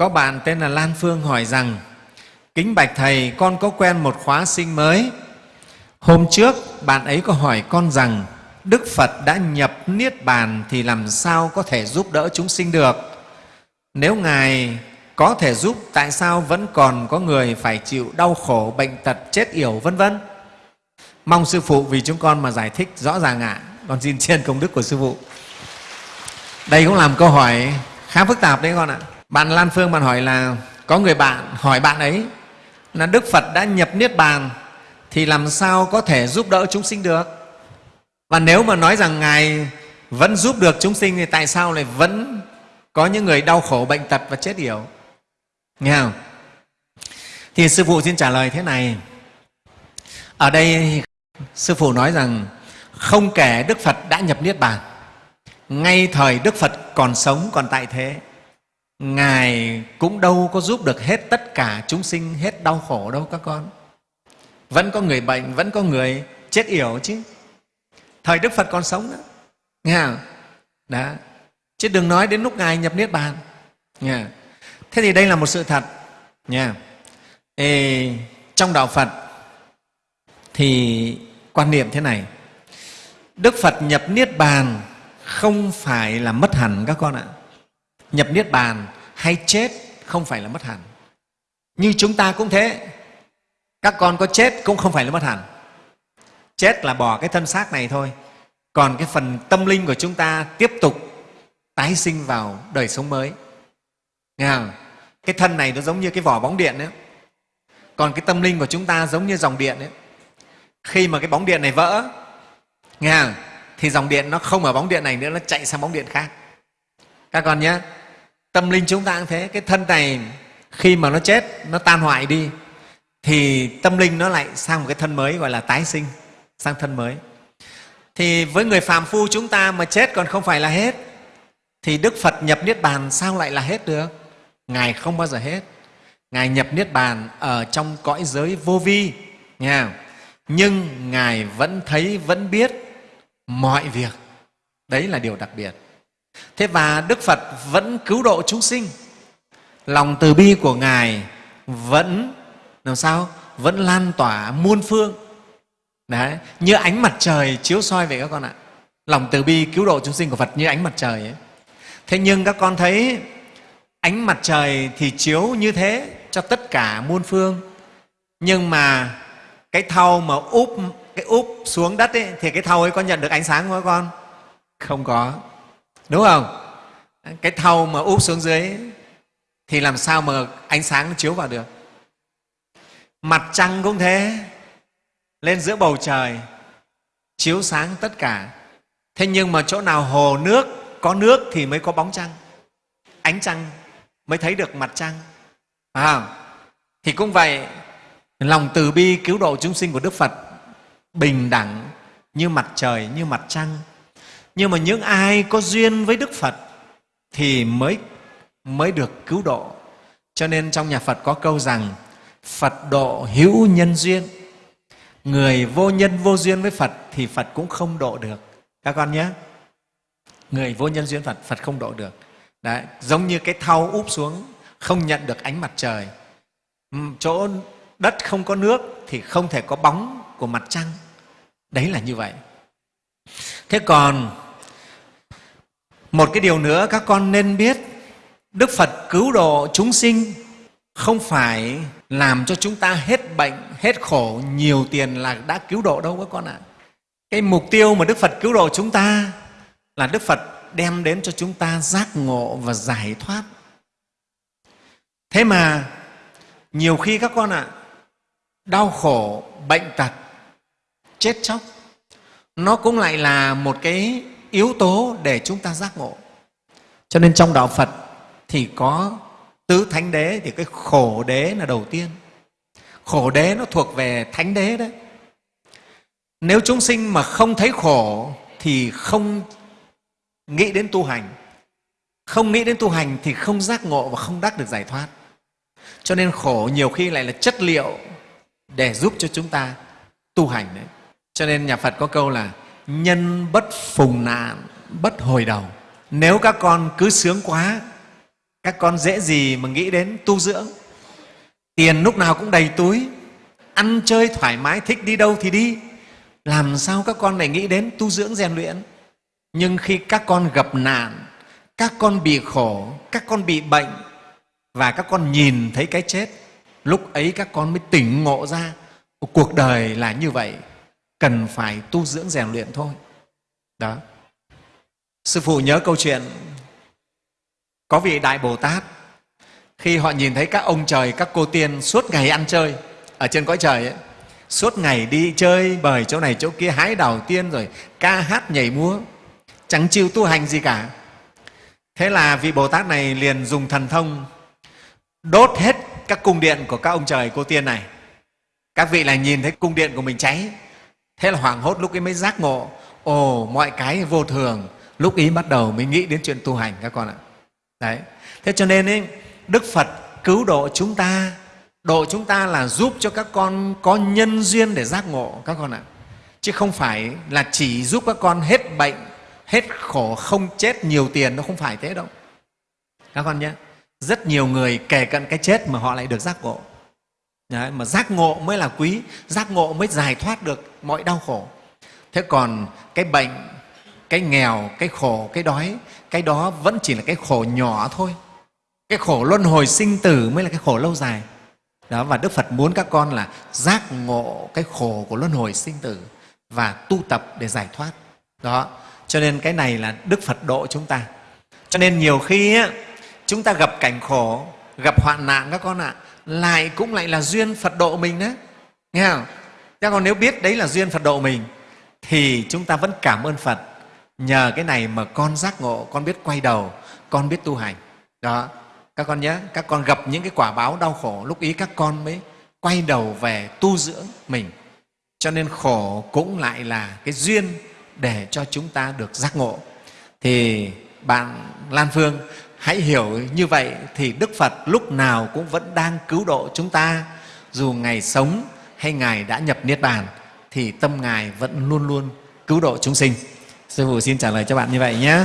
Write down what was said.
có bạn tên là Lan Phương hỏi rằng Kính Bạch Thầy, con có quen một khóa sinh mới. Hôm trước, bạn ấy có hỏi con rằng Đức Phật đã nhập Niết Bàn thì làm sao có thể giúp đỡ chúng sinh được? Nếu Ngài có thể giúp, tại sao vẫn còn có người phải chịu đau khổ, bệnh tật, chết yểu, vân vân? Mong Sư Phụ vì chúng con mà giải thích rõ ràng ạ. À. Con xin trên công đức của Sư Phụ. Đây cũng làm câu hỏi khá phức tạp đấy con ạ. Bạn Lan Phương bạn hỏi là có người bạn hỏi bạn ấy là Đức Phật đã nhập Niết Bàn thì làm sao có thể giúp đỡ chúng sinh được? Và nếu mà nói rằng Ngài vẫn giúp được chúng sinh thì tại sao lại vẫn có những người đau khổ, bệnh tật và chết yểu? Nghe không? Thì Sư Phụ xin trả lời thế này. Ở đây Sư Phụ nói rằng không kể Đức Phật đã nhập Niết Bàn, ngay thời Đức Phật còn sống, còn tại thế, Ngài cũng đâu có giúp được hết tất cả chúng sinh, hết đau khổ đâu các con. Vẫn có người bệnh, vẫn có người chết yểu chứ. Thời Đức Phật còn sống đó. Nghe không? Đó. Chứ đừng nói đến lúc Ngài nhập Niết Bàn. Nghe. Thế thì đây là một sự thật. Nghe Ê, trong Đạo Phật thì quan niệm thế này. Đức Phật nhập Niết Bàn không phải là mất hẳn các con ạ nhập niết bàn hay chết không phải là mất hẳn. Như chúng ta cũng thế. Các con có chết cũng không phải là mất hẳn. Chết là bỏ cái thân xác này thôi. Còn cái phần tâm linh của chúng ta tiếp tục tái sinh vào đời sống mới. Nghe không? cái thân này nó giống như cái vỏ bóng điện đấy còn cái tâm linh của chúng ta giống như dòng điện đấy khi mà cái bóng điện này vỡ, nghe không? thì dòng điện nó không ở bóng điện này nữa, nó chạy sang bóng điện khác. Các con nhé tâm linh chúng ta cũng thế. Cái thân này khi mà nó chết, nó tan hoại đi, thì tâm linh nó lại sang một cái thân mới, gọi là tái sinh, sang thân mới. Thì với người phàm phu chúng ta mà chết còn không phải là hết, thì đức phật nhập niết bàn sao lại là hết được? Ngài không bao giờ hết. Ngài nhập niết bàn ở trong cõi giới vô vi nha nhưng ngài vẫn thấy, vẫn biết mọi việc. Đấy là điều đặc biệt thế và đức phật vẫn cứu độ chúng sinh. Lòng từ bi của ngài vẫn làm sao? Vẫn lan tỏa muôn phương. Đấy, như ánh mặt trời chiếu soi vậy các con ạ. Lòng từ bi cứu độ chúng sinh của phật như ánh mặt trời ấy. thế nhưng các con thấy ánh mặt trời thì chiếu như thế cho tất cả muôn phương. Nhưng mà cái thau mà úp cái úp xuống đất ấy, thì cái thau ấy có nhận được ánh sáng không các con? Không có đúng không? Cái thau mà úp xuống dưới thì làm sao mà ánh sáng nó chiếu vào được? Mặt trăng cũng thế. Lên giữa bầu trời chiếu sáng tất cả. Thế nhưng mà chỗ nào hồ nước có nước thì mới có bóng trăng. Ánh trăng mới thấy được mặt trăng. À, thì cũng vậy lòng từ bi cứu độ chúng sinh của đức phật bình đẳng như mặt trời như mặt trăng nhưng mà những ai có duyên với đức phật thì mới mới được cứu độ. Cho nên trong nhà phật có câu rằng phật độ hữu nhân duyên. Người vô nhân vô duyên với phật thì phật cũng không độ được. Các con nhé. Người vô nhân duyên phật phật không độ được. Đấy, giống như cái thau úp xuống không nhận được ánh mặt trời. Chỗ đất không có nước thì không thể có bóng của mặt trăng. Đấy là như vậy thế còn một cái điều nữa các con nên biết, đức phật cứu độ chúng sinh không phải làm cho chúng ta hết bệnh, hết khổ, nhiều tiền là đã cứu độ đâu các con ạ. Cái mục tiêu mà đức phật cứu độ chúng ta là đức phật đem đến cho chúng ta giác ngộ và giải thoát. Thế mà nhiều khi các con ạ, đau khổ, bệnh tật, chết chóc nó cũng lại là một cái yếu tố để chúng ta giác ngộ. Cho nên trong đạo phật thì có tứ thánh đế, thì cái khổ đế là đầu tiên. Khổ đế nó thuộc về thánh đế đấy. Nếu chúng sinh mà không thấy khổ thì không nghĩ đến tu hành. Không nghĩ đến tu hành thì không giác ngộ và không đắc được giải thoát. Cho nên khổ nhiều khi lại là chất liệu để giúp cho chúng ta tu hành đấy cho nên nhà phật có câu là nhân bất phùng nạn, bất hồi đầu. Nếu các con cứ sướng quá, các con dễ gì mà nghĩ đến tu dưỡng? Tiền lúc nào cũng đầy túi, ăn chơi thoải mái, thích đi đâu thì đi. Làm sao các con lại nghĩ đến tu dưỡng rèn luyện? Nhưng khi các con gặp nạn, các con bị khổ, các con bị bệnh, và các con nhìn thấy cái chết, lúc ấy các con mới tỉnh ngộ ra, cuộc đời là như vậy cần phải tu dưỡng rèn luyện thôi. Đó. Sư phụ nhớ câu chuyện có vị đại bồ tát khi họ nhìn thấy các ông trời các cô tiên suốt ngày ăn chơi ở trên cõi trời ấy, suốt ngày đi chơi bời chỗ này chỗ kia hái đào tiên rồi ca hát nhảy múa chẳng chịu tu hành gì cả. Thế là vị bồ tát này liền dùng thần thông đốt hết các cung điện của các ông trời cô tiên này. Các vị là nhìn thấy cung điện của mình cháy thế là hoảng hốt lúc ấy mới giác ngộ. Ồ mọi cái vô thường. Lúc ý bắt đầu mới nghĩ đến chuyện tu hành các con ạ. Đấy. Thế cho nên ấy, đức phật cứu độ chúng ta. Độ chúng ta là giúp cho các con có nhân duyên để giác ngộ các con ạ. Chứ không phải là chỉ giúp các con hết bệnh hết khổ không chết nhiều tiền nó không phải thế đâu. Các con nhé. Rất nhiều người kể cận cái chết mà họ lại được giác ngộ. Đấy, mà giác ngộ mới là quý giác ngộ mới giải thoát được mọi đau khổ. Thế còn cái bệnh cái nghèo cái khổ cái đói cái đó vẫn chỉ là cái khổ nhỏ thôi. Cái khổ luân hồi sinh tử mới là cái khổ lâu dài. Đó và đức phật muốn các con là giác ngộ cái khổ của luân hồi sinh tử và tu tập để giải thoát. Đó cho nên cái này là đức phật độ chúng ta. Cho nên nhiều khi á, chúng ta gặp cảnh khổ gặp hoạn nạn các con ạ lại cũng lại là duyên phật độ mình đấy nghe không? Chứ còn nếu biết đấy là duyên phật độ mình, thì chúng ta vẫn cảm ơn phật. Nhờ cái này mà con giác ngộ, con biết quay đầu, con biết tu hành. Đó. Các con nhớ, các con gặp những cái quả báo đau khổ, lúc ý các con mới quay đầu về tu dưỡng mình. Cho nên khổ cũng lại là cái duyên để cho chúng ta được giác ngộ. Thì bạn lan phương hãy hiểu như vậy thì đức phật lúc nào cũng vẫn đang cứu độ chúng ta. Dù ngài sống hay ngài đã nhập niết bàn, thì tâm ngài vẫn luôn luôn cứu độ chúng sinh. Sư phụ xin trả lời cho bạn như vậy nhé.